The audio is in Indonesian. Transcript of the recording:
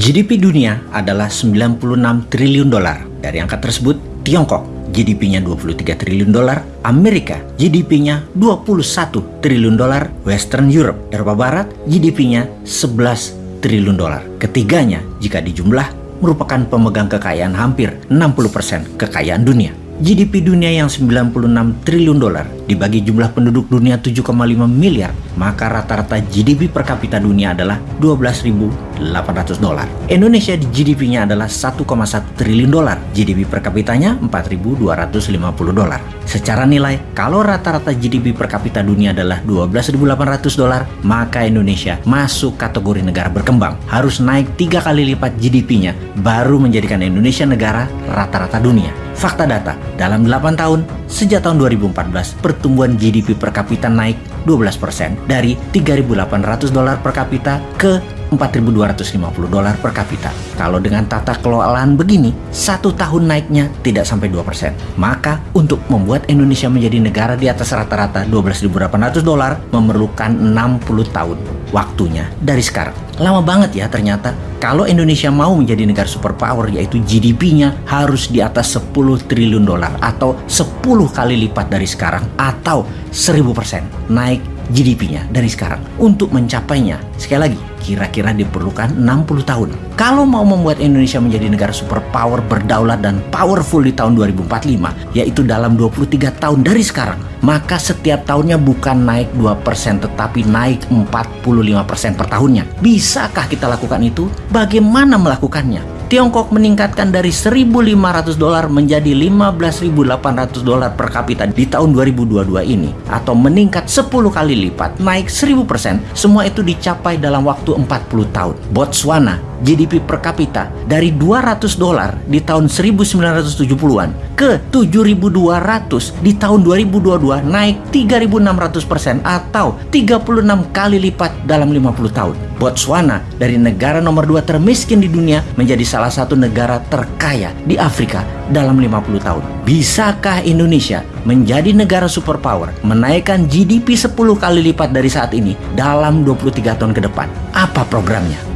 GDP dunia adalah 96 triliun dolar. Dari angka tersebut, Tiongkok GDP-nya 23 triliun dolar, Amerika GDP-nya 21 triliun dolar, Western Europe, Eropa Barat GDP-nya 11 triliun dolar. Ketiganya jika dijumlah merupakan pemegang kekayaan hampir 60% kekayaan dunia. GDP dunia yang 96 triliun dolar dibagi jumlah penduduk dunia 7,5 miliar, maka rata-rata GDP per kapita dunia adalah 12.800 dolar. Indonesia di GDP-nya adalah 1,1 triliun dolar, GDP per kapitanya 4.250 dolar. Secara nilai, kalau rata-rata GDP per kapita dunia adalah 12.800 dolar, maka Indonesia masuk kategori negara berkembang. Harus naik tiga kali lipat GDP-nya baru menjadikan Indonesia negara rata-rata dunia. Fakta data, dalam 8 tahun, sejak tahun 2014, pertumbuhan GDP per kapita naik 12% dari 3.800 dolar per kapita ke 4.250 dolar per kapita. Kalau dengan tata kelolaan begini, satu tahun naiknya tidak sampai 2%. Maka untuk membuat Indonesia menjadi negara di atas rata-rata 12.800 dolar memerlukan 60 tahun waktunya dari sekarang. Lama banget ya ternyata. Kalau Indonesia mau menjadi negara superpower yaitu GDP-nya harus di atas 10 triliun dolar atau 10 kali lipat dari sekarang atau 1000% naik GDP-nya dari sekarang. Untuk mencapainya, sekali lagi, kira-kira diperlukan 60 tahun. Kalau mau membuat Indonesia menjadi negara superpower berdaulat dan powerful di tahun 2045, yaitu dalam 23 tahun dari sekarang, maka setiap tahunnya bukan naik 2% tetapi naik 45% per tahunnya. Bisakah kita lakukan itu? Bagaimana melakukannya? Tiongkok meningkatkan dari 1.500 dolar menjadi 15.800 dolar per kapita di tahun 2022 ini atau meningkat 10 kali lipat, naik 1000%. Semua itu dicapai dalam waktu 40 tahun. Botswana GDP per kapita dari 200 dolar di tahun 1970-an ke 7.200 di tahun 2022 naik 3.600% atau 36 kali lipat dalam 50 tahun. Botswana dari negara nomor 2 termiskin di dunia menjadi salah satu negara terkaya di Afrika dalam 50 tahun. Bisakah Indonesia menjadi negara superpower menaikkan GDP 10 kali lipat dari saat ini dalam 23 tahun ke depan? Apa programnya?